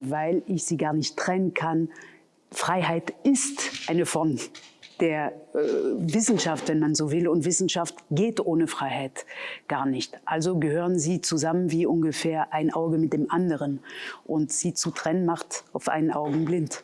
weil ich sie gar nicht trennen kann. Freiheit ist eine Form der äh, Wissenschaft, wenn man so will. Und Wissenschaft geht ohne Freiheit gar nicht. Also gehören sie zusammen wie ungefähr ein Auge mit dem anderen. Und sie zu trennen macht auf einen Augen blind.